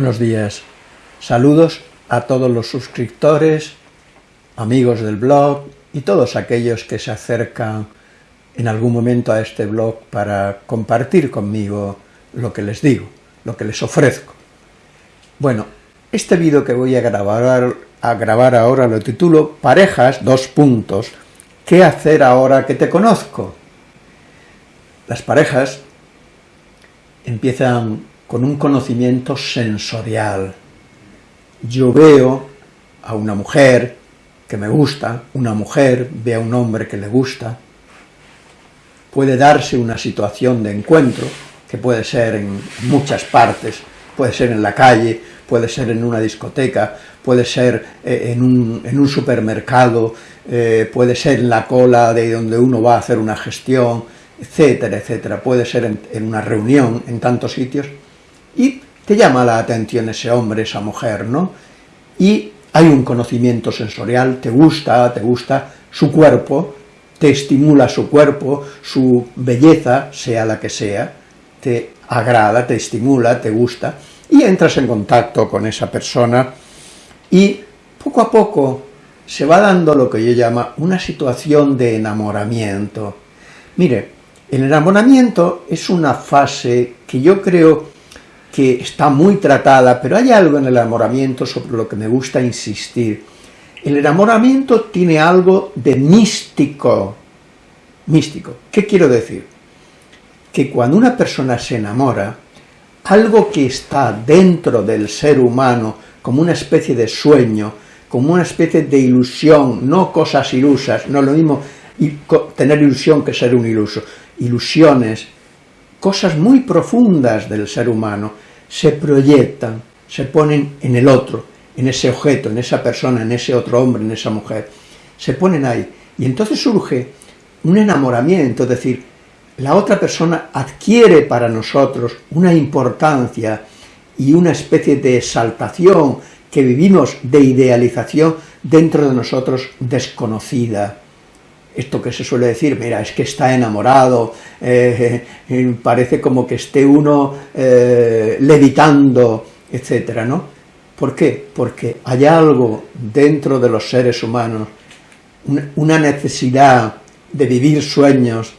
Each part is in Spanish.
Buenos días. Saludos a todos los suscriptores, amigos del blog y todos aquellos que se acercan en algún momento a este blog para compartir conmigo lo que les digo, lo que les ofrezco. Bueno, este vídeo que voy a grabar, a grabar ahora lo titulo Parejas, dos puntos, ¿qué hacer ahora que te conozco? Las parejas empiezan con un conocimiento sensorial. Yo veo a una mujer que me gusta, una mujer ve a un hombre que le gusta, puede darse una situación de encuentro, que puede ser en muchas partes, puede ser en la calle, puede ser en una discoteca, puede ser eh, en un, supermercado, eh, puede ser en la cola de donde uno va a hacer una gestión, etcétera, etcétera, puede ser en, una reunión, en tantos sitios, y te llama la atención ese hombre, esa mujer, ¿no? Y hay un conocimiento sensorial, te gusta, te gusta su cuerpo, te estimula su cuerpo, su belleza, sea la que sea, te agrada, te estimula, te gusta, y entras en contacto con esa persona, y poco a poco se va dando lo que yo llamo una situación de enamoramiento. Mire, el enamoramiento es una fase que yo creo que está muy tratada, pero hay algo en el enamoramiento sobre lo que me gusta insistir. El enamoramiento tiene algo de místico. Místico. ¿Qué quiero decir? Que cuando una persona se enamora, algo que está dentro del ser humano, como una especie de sueño, como una especie de ilusión, no cosas ilusas, no lo mismo tener ilusión que ser un iluso, ilusiones, cosas muy profundas del ser humano, se proyectan, se ponen en el otro, en ese objeto, en esa persona, en ese otro hombre, en esa mujer, se ponen ahí. Y entonces surge un enamoramiento, es decir, la otra persona adquiere para nosotros una importancia y una especie de exaltación que vivimos de idealización dentro de nosotros desconocida esto que se suele decir, mira, es que está enamorado, eh, eh, parece como que esté uno eh, levitando, etcétera, ¿no? ¿Por qué? Porque hay algo dentro de los seres humanos, una necesidad de vivir sueños,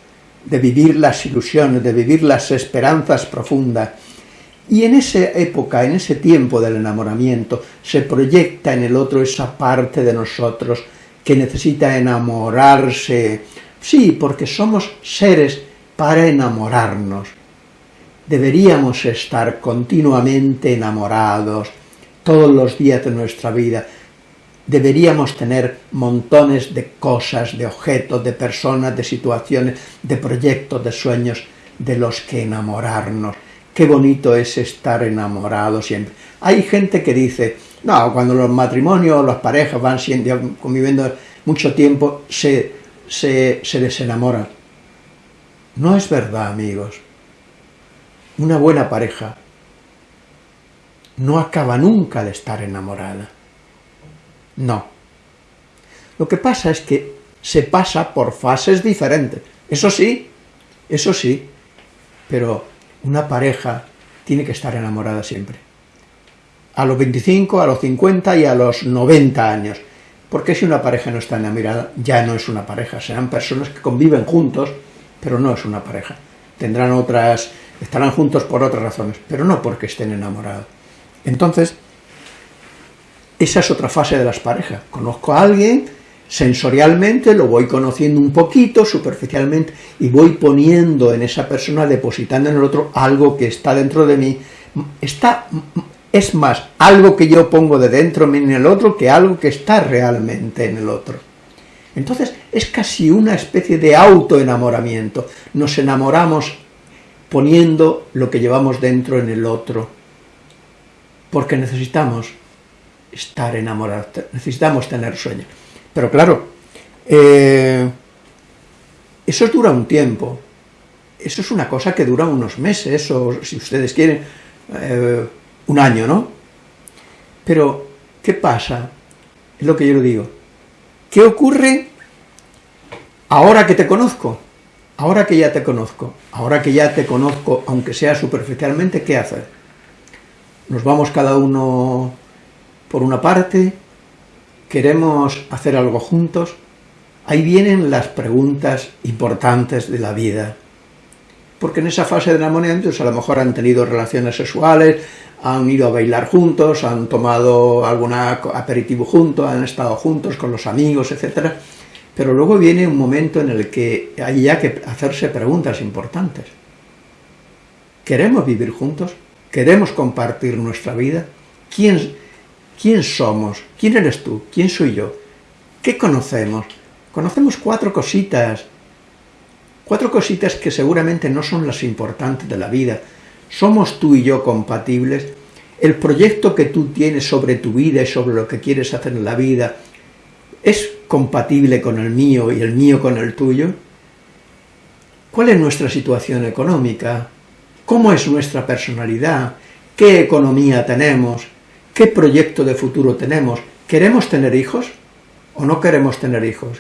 de vivir las ilusiones, de vivir las esperanzas profundas, y en esa época, en ese tiempo del enamoramiento, se proyecta en el otro esa parte de nosotros que necesita enamorarse. Sí, porque somos seres para enamorarnos. Deberíamos estar continuamente enamorados, todos los días de nuestra vida. Deberíamos tener montones de cosas, de objetos, de personas, de situaciones, de proyectos, de sueños, de los que enamorarnos. Qué bonito es estar enamorado siempre. Hay gente que dice, no, cuando los matrimonios, las parejas van conviviendo mucho tiempo, se, se, se desenamoran. No es verdad, amigos. Una buena pareja no acaba nunca de estar enamorada. No. Lo que pasa es que se pasa por fases diferentes. Eso sí, eso sí, pero una pareja tiene que estar enamorada siempre a los 25, a los 50 y a los 90 años. Porque si una pareja no está enamorada, ya no es una pareja, serán personas que conviven juntos, pero no es una pareja. Tendrán otras, estarán juntos por otras razones, pero no porque estén enamorados. Entonces, esa es otra fase de las parejas. Conozco a alguien, sensorialmente lo voy conociendo un poquito, superficialmente, y voy poniendo en esa persona, depositando en el otro algo que está dentro de mí, está es más algo que yo pongo de dentro en el otro que algo que está realmente en el otro. Entonces es casi una especie de autoenamoramiento. Nos enamoramos poniendo lo que llevamos dentro en el otro, porque necesitamos estar enamorados, necesitamos tener sueños. Pero claro, eh, eso dura un tiempo, eso es una cosa que dura unos meses, o si ustedes quieren, eh, un año, ¿no? Pero, ¿qué pasa? Es lo que yo le digo. ¿Qué ocurre ahora que te conozco? Ahora que ya te conozco, ahora que ya te conozco, aunque sea superficialmente, ¿qué hacer? nos vamos cada uno por una parte, queremos hacer algo juntos, ahí vienen las preguntas importantes de la vida. Porque en esa fase de enamoramiento a lo mejor han tenido relaciones sexuales, han ido a bailar juntos, han tomado algún aperitivo juntos, han estado juntos con los amigos, etc. Pero luego viene un momento en el que hay ya que hacerse preguntas importantes. ¿Queremos vivir juntos? ¿Queremos compartir nuestra vida? ¿Quién, ¿Quién somos? ¿Quién eres tú? ¿Quién soy yo? ¿Qué conocemos? Conocemos cuatro cositas, cuatro cositas que seguramente no son las importantes de la vida. ¿Somos tú y yo compatibles? ¿El proyecto que tú tienes sobre tu vida y sobre lo que quieres hacer en la vida es compatible con el mío y el mío con el tuyo? ¿Cuál es nuestra situación económica? ¿Cómo es nuestra personalidad? ¿Qué economía tenemos? ¿Qué proyecto de futuro tenemos? ¿Queremos tener hijos o no queremos tener hijos?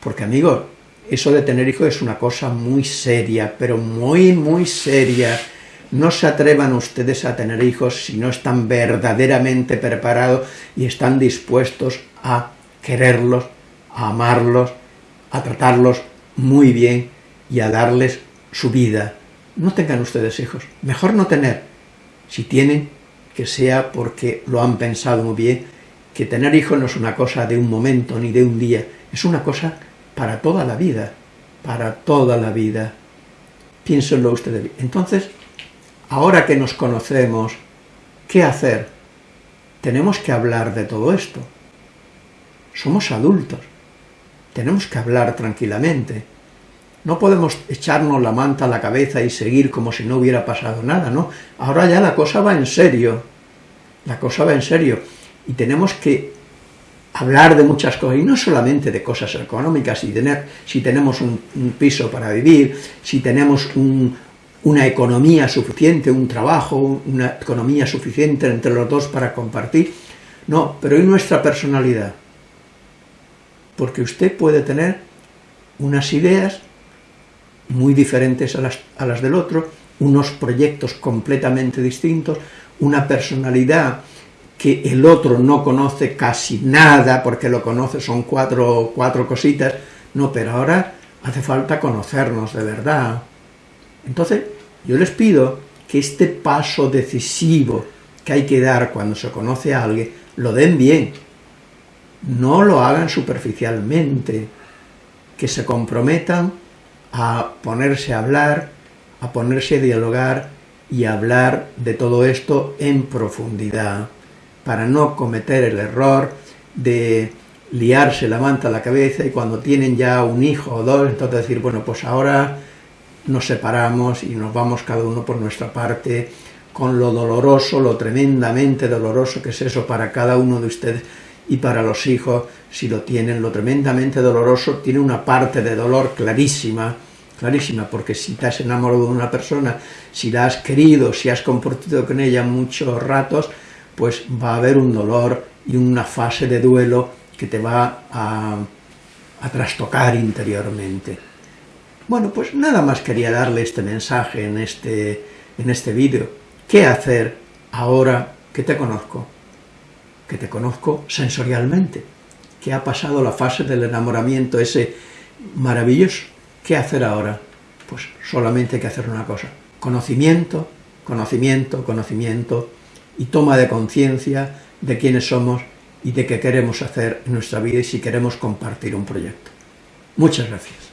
Porque, amigos, eso de tener hijos es una cosa muy seria, pero muy, muy seria. No se atrevan ustedes a tener hijos si no están verdaderamente preparados y están dispuestos a quererlos, a amarlos, a tratarlos muy bien y a darles su vida. No tengan ustedes hijos, mejor no tener. Si tienen, que sea porque lo han pensado muy bien, que tener hijos no es una cosa de un momento ni de un día, es una cosa para toda la vida, para toda la vida. Piénsenlo ustedes. Entonces, ahora que nos conocemos, ¿qué hacer? Tenemos que hablar de todo esto. Somos adultos. Tenemos que hablar tranquilamente. No podemos echarnos la manta a la cabeza y seguir como si no hubiera pasado nada, ¿no? Ahora ya la cosa va en serio, la cosa va en serio, y tenemos que hablar de muchas cosas, y no solamente de cosas económicas, si, tener, si tenemos un, piso para vivir, si tenemos una economía suficiente, un trabajo, una economía suficiente entre los dos para compartir, no, pero y nuestra personalidad, porque usted puede tener unas ideas muy diferentes a las, a las del otro, unos proyectos completamente distintos, una personalidad que el otro no conoce casi nada, porque lo conoce, son cuatro, cuatro cositas, no, pero ahora hace falta conocernos de verdad. Entonces, yo les pido que este paso decisivo que hay que dar cuando se conoce a alguien, lo den bien, no lo hagan superficialmente, que se comprometan a ponerse a hablar, a ponerse a dialogar y a hablar de todo esto en profundidad, para no cometer el error de liarse la manta a la cabeza y cuando tienen ya un hijo o dos, entonces decir, bueno, pues ahora nos separamos y nos vamos cada uno por nuestra parte, con lo doloroso, lo tremendamente doloroso que es eso para cada uno de ustedes y para los hijos, si lo tienen, lo tremendamente doloroso, tiene una parte de dolor clarísima, clarísima, porque si te has enamorado de una persona, si la has querido, si has compartido con ella muchos ratos, pues va a haber un dolor y una fase de duelo que te va a, a trastocar interiormente. Bueno, pues nada más quería darle este mensaje en este, en este vídeo. ¿Qué hacer ahora que te conozco? que te conozco sensorialmente, que ha pasado la fase del enamoramiento ese maravilloso. ¿Qué hacer ahora? Pues solamente hay que hacer una cosa, conocimiento, conocimiento, conocimiento y toma de conciencia de quiénes somos y de qué queremos hacer en nuestra vida y si queremos compartir un proyecto. Muchas gracias.